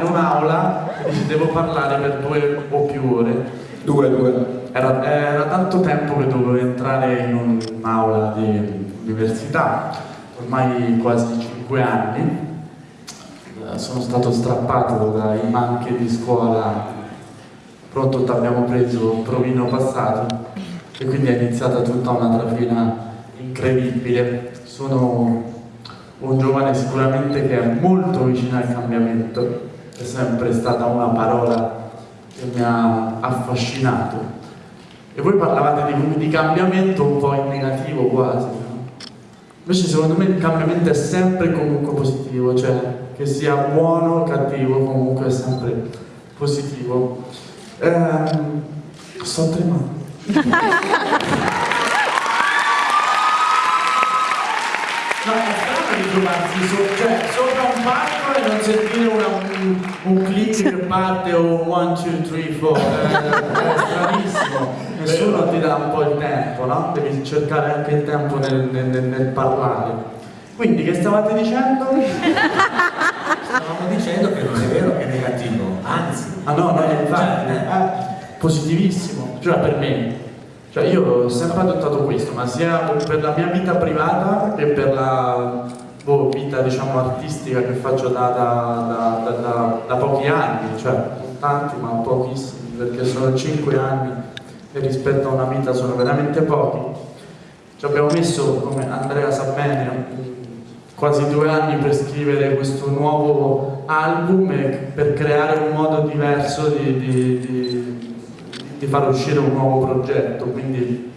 in un'aula e dici devo parlare per due o più ore. Due, due. Era, era tanto tempo che dovevo entrare in un'aula di università, ormai quasi cinque anni. Eh, Sono stato strappato dai manche di scuola, pronto ti abbiamo preso un provino passato e quindi è iniziata tutta una trafila incredibile. Sono un giovane sicuramente che è molto vicino al cambiamento, è sempre stata una parola che mi ha affascinato. E voi parlavate di, di cambiamento un po' in negativo quasi, no? Invece secondo me il cambiamento è sempre comunque positivo, cioè che sia buono o cattivo comunque è sempre positivo. Ehm, sto tremando. No, è trovarsi so- cioè, sopra un palco e non sentire una- un, un click che parte o un 1, 2, 3, 4. È stranissimo. Nessuno ti dà un po' il tempo, no? Devi cercare anche il tempo nel, nel- nel- parlare. Quindi che stavate dicendo? Stavamo dicendo che non è vero che è negativo, anzi. Ah no, no, infatti, Cioè, eh, positivissimo, cioè per me. Cioè io ho sempre adottato questo, ma sia per la mia vita privata che per la boh, vita diciamo artistica che faccio da, da- da- da- pochi anni, cioè non tanti ma pochissimi, perché sono cinque anni e rispetto a una vita sono veramente pochi. Ci abbiamo messo, come Andrea sa bene, quasi due anni per scrivere questo nuovo album e per creare un modo diverso di, di- di- di far uscire un nuovo progetto. Quindi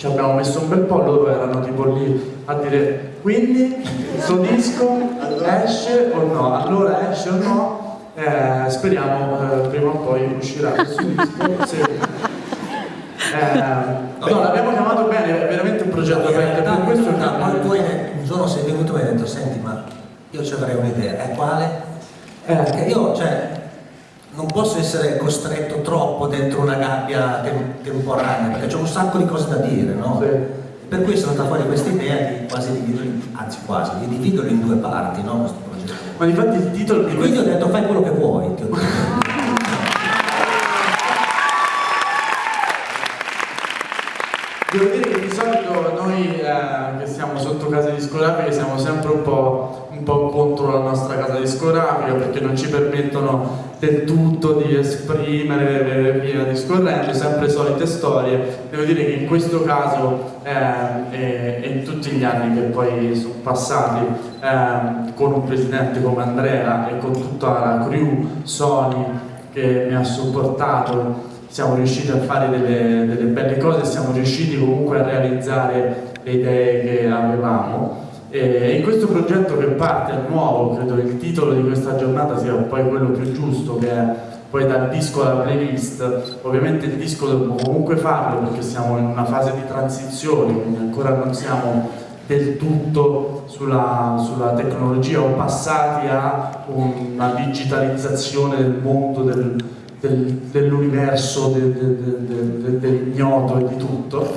ci abbiamo messo un bel po', loro erano tipo lì a dire quindi questo disco esce o no? Allora esce o no? Eh, speriamo eh, prima o poi uscirà questo disco. Sì. Eh, no, l'abbiamo chiamato bene, è veramente un progetto aperto, per questo chiamato- poi tu un giorno sei venuto e mi hai detto, senti, ma io ci avrei un'idea, e quale? Eh. Perché io, cioè, non posso essere costretto troppo dentro una gabbia tem- temporanea, perché c'è un sacco di cose da dire, no? Sì. Per cui è venuta fuori questa idea di quasi dividerlo, anzi quasi, di dividerlo in due parti, no? Questo progetto. Ma infatti il titolo di E quindi ho detto fai quello che vuoi. ti ho detto. Devo dire che di solito noi eh, che siamo sotto casa discografiche siamo sempre un po', un po' contro la nostra casa discografica perché non ci permettono del tutto di esprimere e via discorrendo, sempre solite storie. Devo dire che in questo caso eh, e, e in tutti gli anni che poi sono passati eh, con un presidente come Andrea e con tutta la crew Sony che mi ha supportato siamo riusciti a fare delle, delle belle cose, siamo riusciti comunque a realizzare le idee che avevamo. E in questo progetto parte è nuovo, credo che il titolo di questa giornata sia poi quello più giusto, che è poi dal disco alla playlist. Ovviamente il disco dobbiamo comunque farlo perché siamo in una fase di transizione, quindi ancora non siamo del tutto sulla, sulla tecnologia o passati a una digitalizzazione del mondo del, del- dell'universo, del- del- del- del- dell'ignoto e di tutto.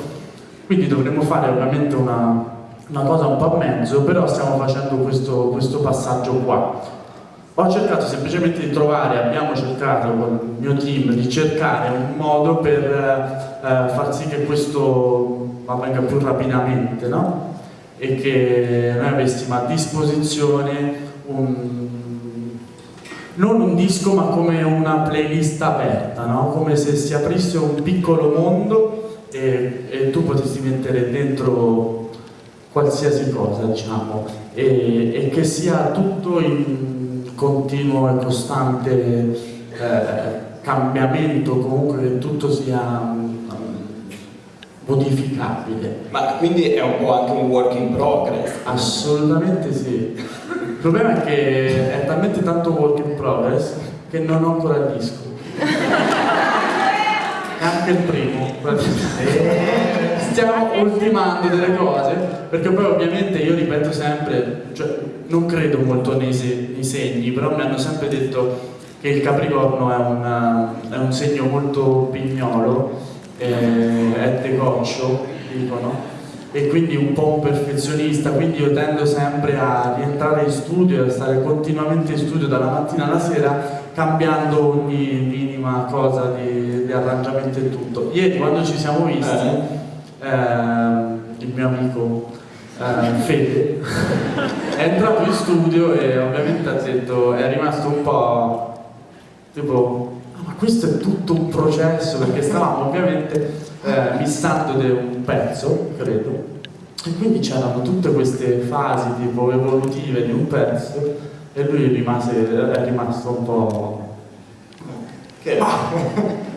Quindi dovremmo fare ovviamente una, una cosa un po' a mezzo, però stiamo facendo questo, questo passaggio qua. Ho cercato semplicemente di trovare, abbiamo cercato con il mio team di cercare un modo per eh, eh, far sì che questo avvenga più rapidamente, no? E che noi avessimo a disposizione un, non un disco ma come una playlist aperta, no? come se si aprisse un piccolo mondo e, e tu potessi mettere dentro qualsiasi cosa, diciamo, e, e che sia tutto in continuo e costante eh, cambiamento, comunque che tutto sia mm, modificabile. Ma quindi è un po' anche un work in progress. Assolutamente sì. Il problema è che è talmente tanto work in progress che non ho ancora il disco. È anche il primo. praticamente. Stiamo ultimando delle cose, perché poi ovviamente io ripeto sempre, cioè, non credo molto nei, se- nei segni, però mi hanno sempre detto che il Capricorno è, una- è un segno molto pignolo, eh, è decoccio, dicono, e quindi un po' un perfezionista, quindi io tendo sempre a rientrare in studio e a stare continuamente in studio dalla mattina alla sera cambiando ogni minima cosa di, di arrangiamento e tutto. Ieri quando ci siamo visti, eh, il mio amico eh, Fede. È entrato in studio e ovviamente ha detto, è rimasto un po' tipo, "Ah, ma questo è tutto un processo perché stavamo ovviamente eh, missando un pezzo, credo, e quindi c'erano tutte queste fasi tipo evolutive di un pezzo e lui rimase, è rimasto un po'... Che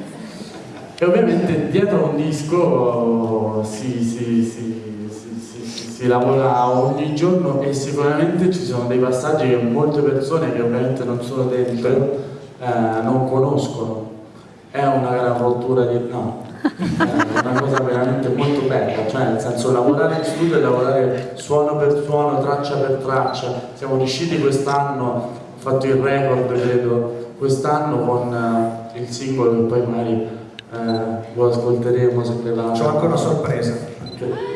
E ovviamente dietro a un disco si, si- si- si- lavora ogni giorno e sicuramente ci sono dei passaggi che molte persone che ovviamente non sono dentro eh, non conoscono. È una gran rottura di... no, è una cosa veramente molto bella, cioè nel senso lavorare in studio e lavorare suono per suono, traccia per traccia. Siamo riusciti quest'anno, ho fatto il record credo, quest'anno con eh, il singolo che poi magari eh, lo ascolteremo se ve la... C'ho anche una sorpresa. Anche-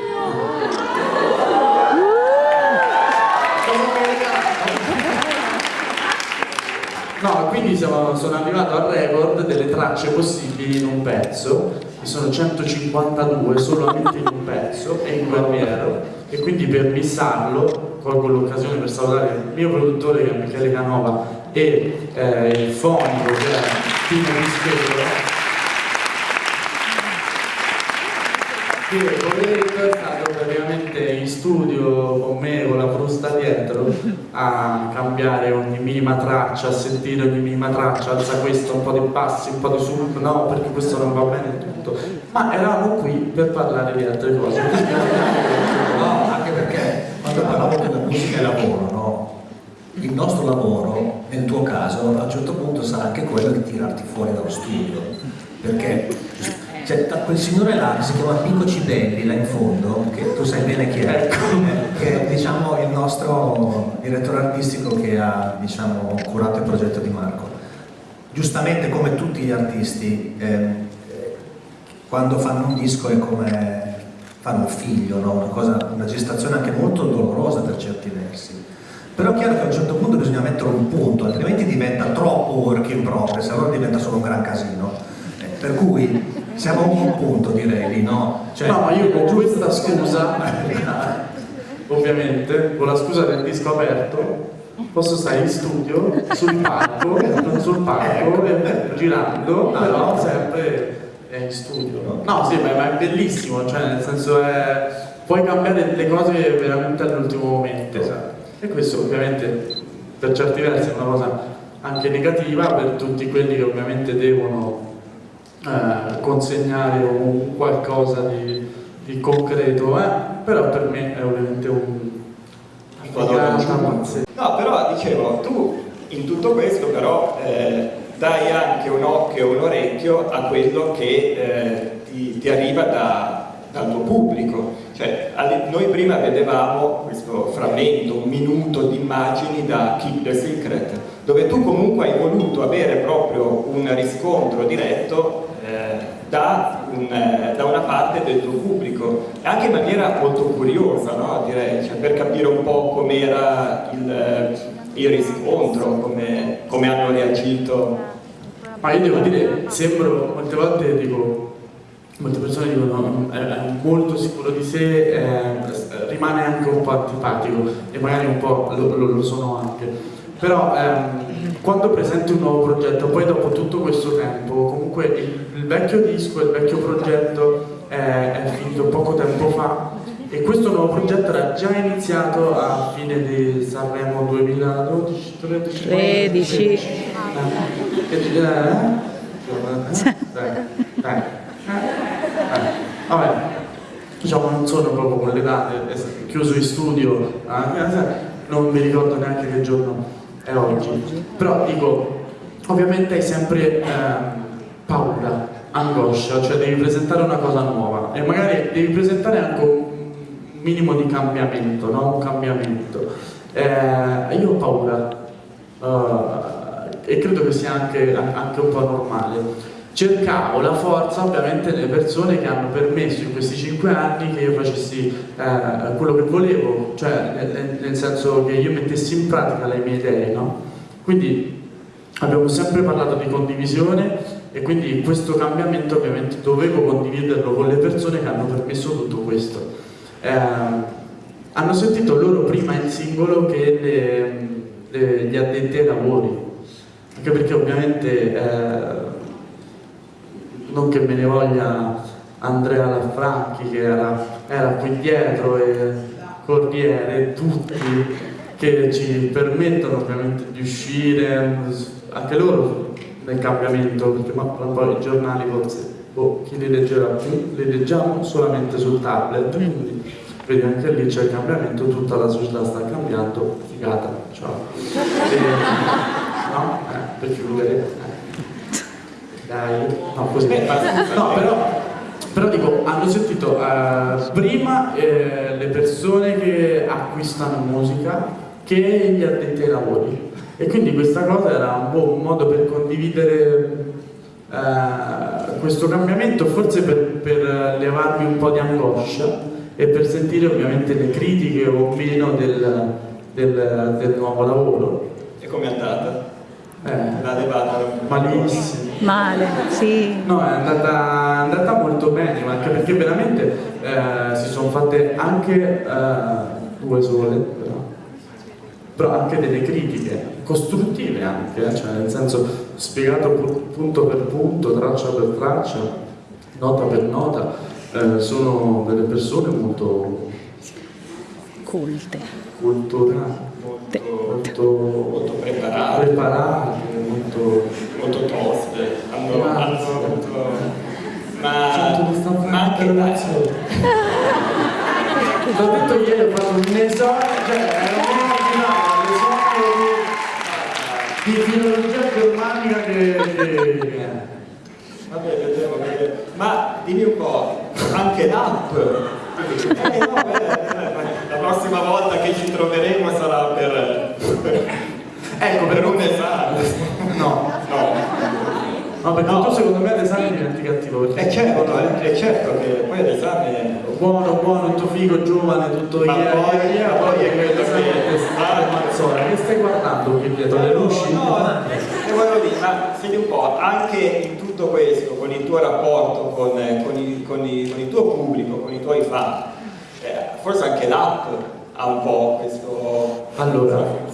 No, quindi siamo- sono arrivato al record delle tracce possibili in un pezzo, che sono 152 solamente in un pezzo e in guerriero, e quindi per missarlo colgo l'occasione per salutare il mio produttore che è Michele Canova e eh, il fonico che è Timo Rischello che poveretto è stato praticamente in studio con me con la frusta dietro a cambiare ogni minima traccia, a sentire ogni minima traccia, alza questo, un po' di bassi, un po' di su, no perché questo non va bene tutto. Ma eravamo qui per parlare di altre cose. No, anche perché quando parlavo che la musica è lavoro, no? Il nostro lavoro, nel tuo caso, a un certo punto sarà anche quello di tirarti fuori dallo studio. Perché ta- quel signore là che si chiama Pico Cibelli là in fondo, che tu sai bene chi è, eh, che è diciamo il nostro direttore artistico che ha diciamo, curato il progetto di Marco. Giustamente come tutti gli artisti, eh, quando fanno un disco è come fare un figlio, no? una, cosa, una gestazione anche molto dolorosa per certi versi. Però è chiaro che a un certo punto bisogna mettere un punto, altrimenti diventa troppo work in progress, allora diventa solo un gran casino. Eh, per cui siamo a un buon punto direi lì, no? Cioè, No, ma io con questa scusa, ovviamente, con la scusa del disco aperto, posso stare in studio, sul palco, sul palco, e- girando, però sempre è in studio. No, sì, ma, ma è bellissimo, cioè nel senso è... puoi cambiare le cose veramente all'ultimo momento. E questo ovviamente per certi versi è una cosa anche negativa per tutti quelli che ovviamente devono eh, consegnare un qualcosa di, di concreto, eh? però per me è ovviamente un. No, però dicevo, tu in tutto questo però eh, dai anche un occhio e un orecchio a quello che eh, ti, ti arriva da- dal tuo pubblico. Cioè, alle- noi prima vedevamo questo frammento, un minuto di immagini da Keep the Secret, dove tu comunque hai voluto avere proprio un riscontro diretto eh, da, un, eh, da una parte del tuo pubblico, anche in maniera molto curiosa, no? direi, cioè, per capire un po' com'era il, eh, il riscontro, come, come hanno reagito. Ma io devo dire, sembro, molte volte dico, molte persone dicono "No, è, è molto sicuro di sé, eh, rimane anche un po' antipatico e magari un po' lo, lo- lo sono anche. Però ehm, quando presenti un nuovo progetto, poi dopo tutto questo tempo, comunque il, il vecchio disco, il vecchio progetto è, è finito poco tempo fa e questo nuovo progetto era già iniziato a fine di Sanremo 2012, 13, 13. Eh, che- eh? Dai, dai. Eh, Vabbè, diciamo non sono proprio con le date, è chiuso in studio, eh, non mi ricordo neanche che giorno è oggi. Però dico, ovviamente hai sempre ehm, paura, angoscia, cioè devi presentare una cosa nuova e magari devi presentare anche un minimo di cambiamento, no? Un cambiamento. Eh, io ho paura, eh, e credo che sia anche, anche un po' normale. Cercavo la forza ovviamente nelle persone che hanno permesso in questi cinque anni che io facessi eh, quello che volevo, cioè nel, nel, senso che io mettessi in pratica le mie idee, no? Quindi abbiamo sempre parlato di condivisione e quindi questo cambiamento ovviamente dovevo condividerlo con le persone che hanno permesso tutto questo. Eh, hanno sentito loro prima il singolo che le, le, gli addetti ai lavori, anche perché ovviamente eh, non che me ne voglia Andrea Lafranchi che era, era qui dietro e Corriere tutti che ci permettono ovviamente di uscire anche loro nel cambiamento perché ma poi i giornali forse boh, chi li leggerà più li leggiamo solamente sul tablet quindi vedi anche lì c'è il cambiamento tutta la società sta cambiando figata ciao e, no? Eh, per chiudere dai, no, così. No, però, però dico, hanno sentito uh, prima eh, le persone che acquistano musica che gli addetti ai lavori. E quindi questa cosa era un po' un modo per condividere uh, questo cambiamento, forse per, per levarmi un po' di angoscia e per sentire ovviamente le critiche o meno del, del, del nuovo lavoro. E come è andata? Eh, la levata malissimo. Male, sì. No, è andata, è andata molto bene, ma anche perché veramente eh, si sono fatte anche eh, due sole, però, però, anche delle critiche, costruttive anche, eh, cioè nel senso spiegato punto per punto, traccia per traccia, nota per nota, eh, sono delle persone molto culte, culturali molto, molto preparate, preparate molto, molto toste, hanno, hanno avuto ma, ma anche relazione. L'ho detto ieri, ho fatto un esame, cioè era un esame di, di filologia germanica che... che... Vabbè, vedremo, vedremo. Ma dimmi un po', anche l'app? Eh, no, la prossima volta che ci troveremo sarà per, ecco, per un esame. No. No. No, perché no. tu secondo me all'esame diventi cattivo. È certo, è certo che poi all'esame... Buono, buono, tutto figo, giovane, tutto ma yeah, poi, yeah, poi è quello che... Stare mazzola, che stai guardando qui dietro le luci? No, no, e volevo dire, ma senti un po', anche in tutto questo, con il tuo rapporto con, con, il, con, il, con il tuo pubblico, con i tuoi fan, eh, forse anche l'app ha un po' questo... Allora.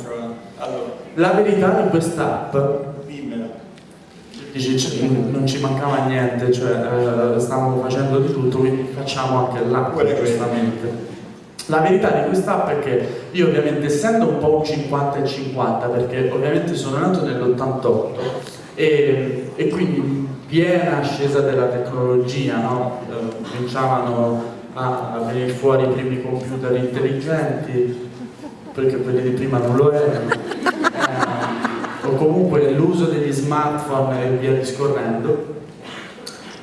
La verità di quest'app dici non ci mancava niente, cioè eh, stavamo facendo di tutto, quindi facciamo anche l'app giustamente. La verità di quest'app è che io ovviamente essendo un po' un 50 e 50, perché ovviamente sono nato nell'88 e, e, quindi in piena ascesa della tecnologia, no? eh, cominciavano a venire fuori i primi computer intelligenti, perché quelli di prima non lo erano o comunque l'uso degli smartphone e via discorrendo.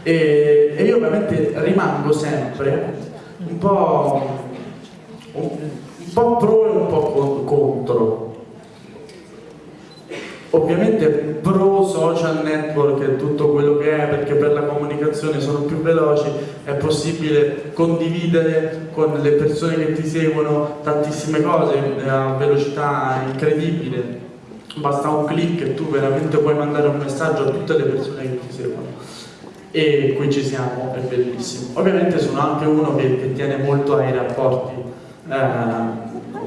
E, e io ovviamente rimango sempre un po', un po' pro e un po' contro. Ovviamente pro social network e tutto quello che è perché per la comunicazione sono più veloci è possibile condividere con le persone che ti seguono tantissime cose a velocità incredibile basta un clic e tu veramente puoi mandare un messaggio a tutte le persone che ti seguono. E qui ci siamo, è bellissimo. Ovviamente sono anche uno che, che tiene molto ai rapporti eh,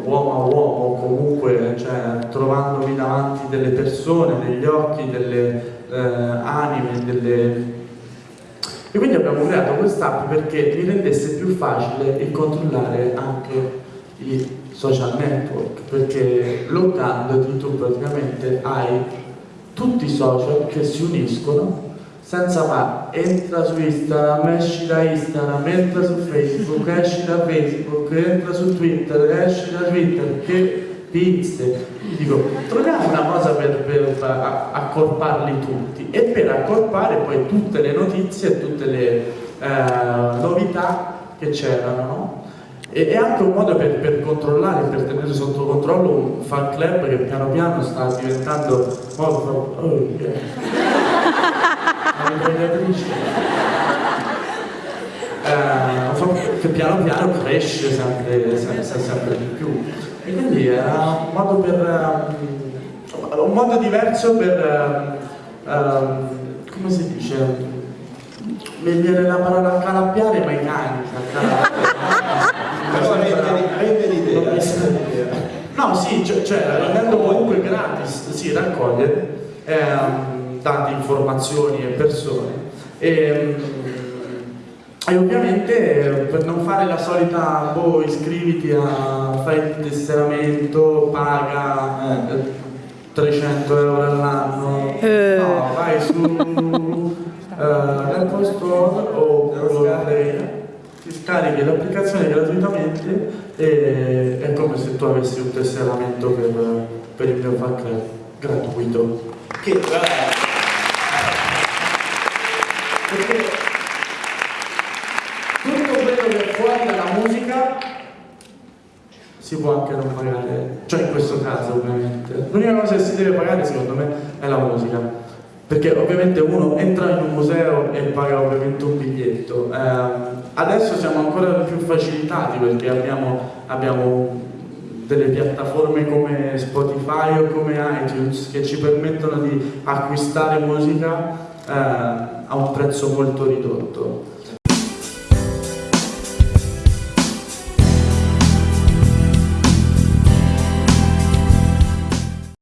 uomo a uomo comunque cioè, trovandomi davanti delle persone, degli occhi, delle eh, anime delle... e quindi abbiamo creato quest'app perché mi rendesse più facile il controllare anche i social network perché loggandoti tu praticamente hai tutti i social che si uniscono senza ma entra su Instagram, esci da Instagram, entra su Facebook, esci da Facebook, entra su Twitter, esci da Twitter, che pizze. Dico, troviamo una cosa per, per accorparli tutti e per accorpare poi tutte le notizie e tutte le eh, novità che c'erano, no? E è anche un modo per, per, controllare, per tenere sotto controllo un fan club che piano piano sta diventando molto... Oh, yeah. Eh, che piano piano cresce sempre, sempre, sempre di più. E quindi era un modo per... um, un modo diverso per... um, um, come si dice? Viene la parola calabbiare ma i cani. Rende l'idea. No, sì, cioè, cioè rendendo comunque gratis, si raccoglie ehm, tante informazioni e persone. E, e ovviamente eh, per non fare la solita, boh, iscriviti a, fai il tesseramento, paga eh, 300 euro all'anno, Eh. no, vai su eh, Apple Store o ti scarichi l'applicazione gratuitamente e è come se tu avessi un tesseramento per, per il mio FAC gratuito. Che tra Perché tutto quello che è fuori dalla musica si può anche non pagare, cioè in questo caso ovviamente. L'unica cosa che si deve pagare secondo me è la musica. Perché ovviamente uno entra in un museo e paga ovviamente un biglietto. Ehm, adesso siamo ancora più facilitati perché abbiamo, abbiamo delle piattaforme come Spotify o come iTunes che ci permettono di acquistare musica eh, a un prezzo molto ridotto.